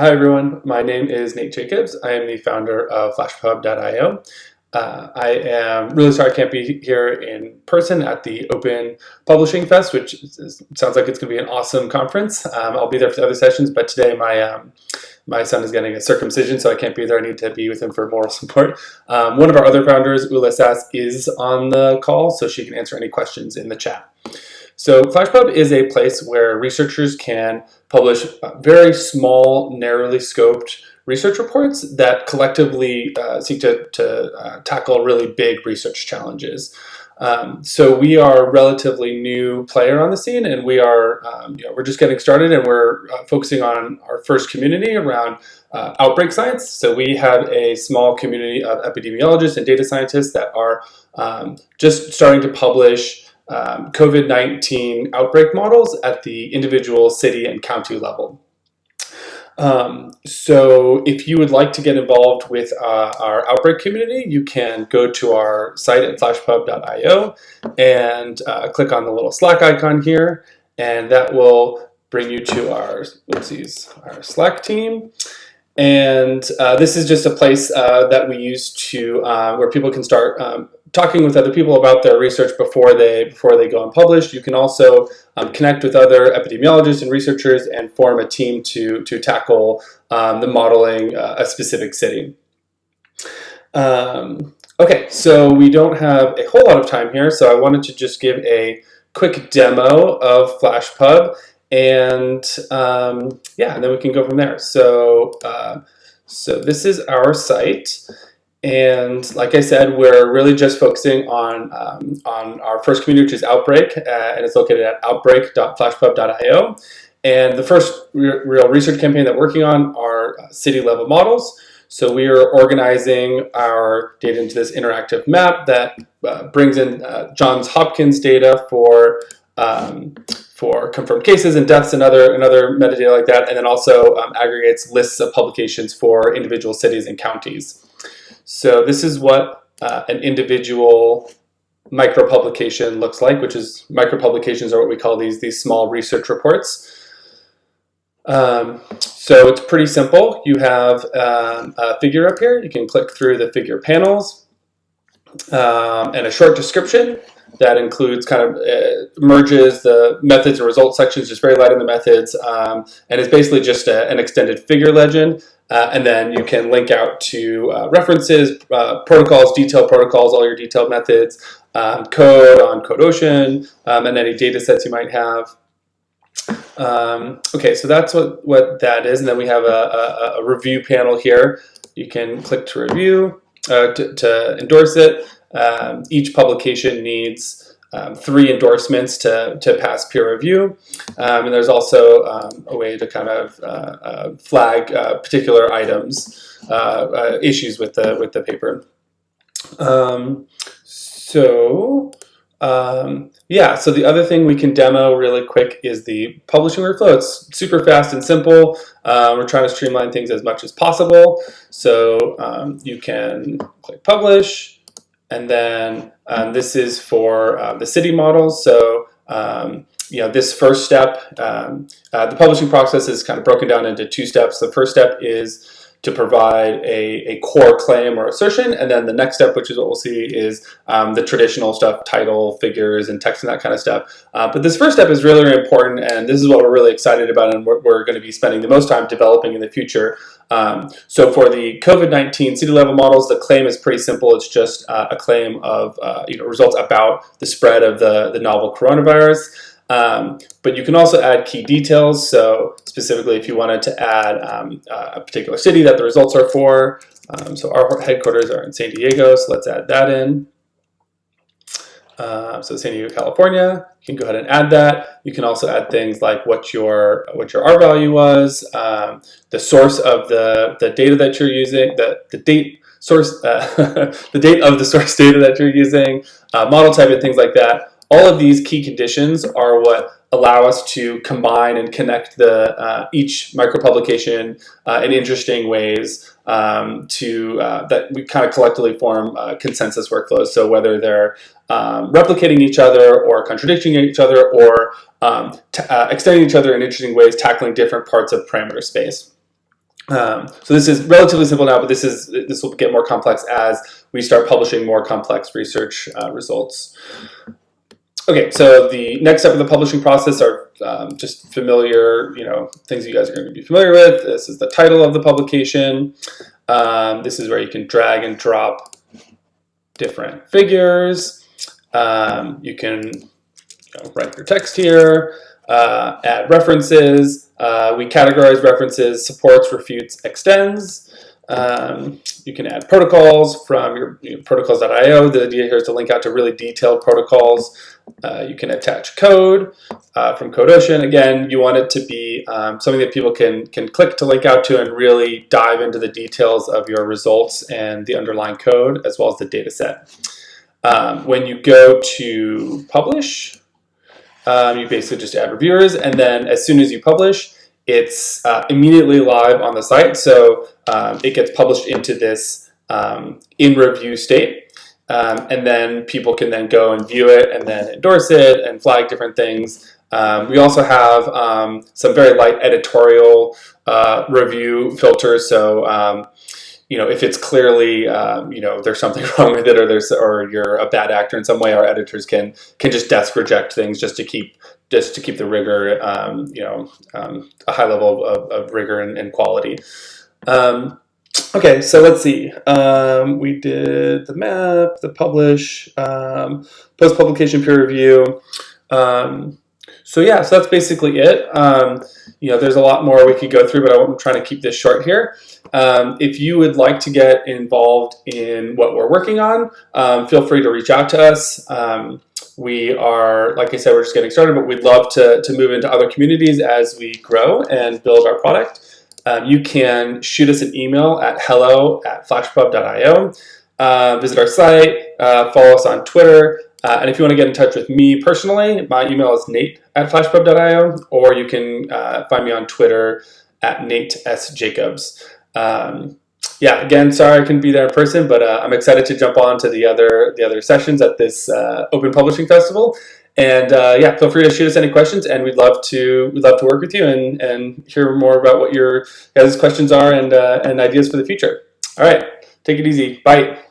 Hi everyone, my name is Nate Jacobs. I am the founder of FlashPub.io. Uh, I am really sorry I can't be here in person at the Open Publishing Fest, which is, sounds like it's going to be an awesome conference. Um, I'll be there for the other sessions, but today my um, my son is getting a circumcision, so I can't be there. I need to be with him for moral support. Um, one of our other founders, Ula Sass, is on the call, so she can answer any questions in the chat. So FlashPub is a place where researchers can publish very small, narrowly scoped research reports that collectively uh, seek to, to uh, tackle really big research challenges. Um, so we are a relatively new player on the scene and we are, um, you know, we're just getting started and we're uh, focusing on our first community around uh, outbreak science. So we have a small community of epidemiologists and data scientists that are um, just starting to publish um, COVID-19 outbreak models at the individual city and county level. Um, so if you would like to get involved with uh, our outbreak community, you can go to our site at flashpub.io and uh, click on the little Slack icon here, and that will bring you to our, oopsies, our Slack team. And uh, this is just a place uh, that we use to uh, where people can start um, talking with other people about their research before they before they go and publish. You can also um, connect with other epidemiologists and researchers and form a team to to tackle um, the modeling uh, a specific city. Um, okay, so we don't have a whole lot of time here, so I wanted to just give a quick demo of FlashPub, and um, yeah, and then we can go from there. So uh, so this is our site. And like I said, we're really just focusing on, um, on our first community, which is Outbreak, uh, and it's located at outbreak.flashpub.io. And the first re real research campaign that we're working on are uh, city level models. So we are organizing our data into this interactive map that uh, brings in uh, Johns Hopkins data for um, for confirmed cases and deaths and other, and other metadata like that, and then also um, aggregates lists of publications for individual cities and counties. So this is what uh, an individual micropublication looks like, which is micropublications are what we call these, these small research reports. Um, so it's pretty simple. You have um, a figure up here. You can click through the figure panels um, and a short description that includes kind of uh, merges the methods and results sections, just very light on the methods, um, and it's basically just a, an extended figure legend. Uh, and then you can link out to uh, references, uh, protocols, detailed protocols, all your detailed methods, um, code on CodeOcean, um, and any data sets you might have. Um, okay, so that's what, what that is. And then we have a, a, a review panel here. You can click to review, uh, to, to, endorse it. Um, each publication needs um, three endorsements to, to pass peer review. Um, and there's also um, a way to kind of uh, uh, flag uh, particular items, uh, uh, issues with the, with the paper. Um, so um, yeah, so the other thing we can demo really quick is the publishing workflow. It's super fast and simple. Uh, we're trying to streamline things as much as possible. So um, you can click publish, and then um, this is for uh, the city models. So um, you know, this first step, um, uh, the publishing process is kind of broken down into two steps. The first step is to provide a, a core claim or assertion. And then the next step, which is what we'll see, is um, the traditional stuff, title, figures, and text and that kind of stuff. Uh, but this first step is really, really important, and this is what we're really excited about and what we're going to be spending the most time developing in the future. Um, so for the COVID-19 city level models, the claim is pretty simple. It's just uh, a claim of uh, you know, results about the spread of the, the novel coronavirus. Um, but you can also add key details. So specifically, if you wanted to add um, a particular city that the results are for. Um, so our headquarters are in San Diego, so let's add that in. Uh, so San Diego, California, you can go ahead and add that. You can also add things like what your what your R value was, um, the source of the, the data that you're using, the, the date source, uh, the date of the source data that you're using, uh, model type and things like that. All of these key conditions are what allow us to combine and connect the uh, each micropublication uh, in interesting ways um, to uh, that we kind of collectively form uh, consensus workflows. So whether they're um, replicating each other or contradicting each other or um, uh, extending each other in interesting ways, tackling different parts of parameter space. Um, so this is relatively simple now, but this is this will get more complex as we start publishing more complex research uh, results. Okay, so the next step of the publishing process are um, just familiar, you know, things you guys are going to be familiar with. This is the title of the publication. Um, this is where you can drag and drop different figures. Um, you can you know, write your text here, uh, add references, uh, we categorize references, supports, refutes, extends. Um, you can add protocols from your you know, protocols.io. The idea here is to link out to really detailed protocols. Uh, you can attach code uh, from CodeOcean. Again, you want it to be um, something that people can, can click to link out to and really dive into the details of your results and the underlying code as well as the data set. Um, when you go to publish, um, you basically just add reviewers, and then as soon as you publish, it's uh, immediately live on the site. So um, it gets published into this um, in review state. Um, and then people can then go and view it and then endorse it and flag different things. Um, we also have um, some very light editorial uh, review filters. So um, you know, if it's clearly, um, you know, there's something wrong with it, or there's, or you're a bad actor in some way, our editors can can just desk reject things just to keep just to keep the rigor, um, you know, um, a high level of, of rigor and, and quality. Um, okay, so let's see. Um, we did the map, the publish, um, post publication peer review. So yeah, so that's basically it. you know, there's a lot more we could go through, but I'm trying to keep this short here. Um, if you would like to get involved in what we're working on, um, feel free to reach out to us. Um, we are, like I said, we're just getting started, but we'd love to, to move into other communities as we grow and build our product. Um, you can shoot us an email at hello at flashpub.io. Uh, visit our site, uh, follow us on Twitter, uh, and if you want to get in touch with me personally, my email is nate at flashpub.io, or you can uh, find me on Twitter at Nate S. Jacobs. Um, yeah, again, sorry I couldn't be there in person, but uh, I'm excited to jump on to the other the other sessions at this uh, Open Publishing Festival. And uh, yeah, feel free to shoot us any questions, and we'd love to we'd love to work with you and and hear more about what your guys' questions are and uh, and ideas for the future. All right, take it easy. Bye.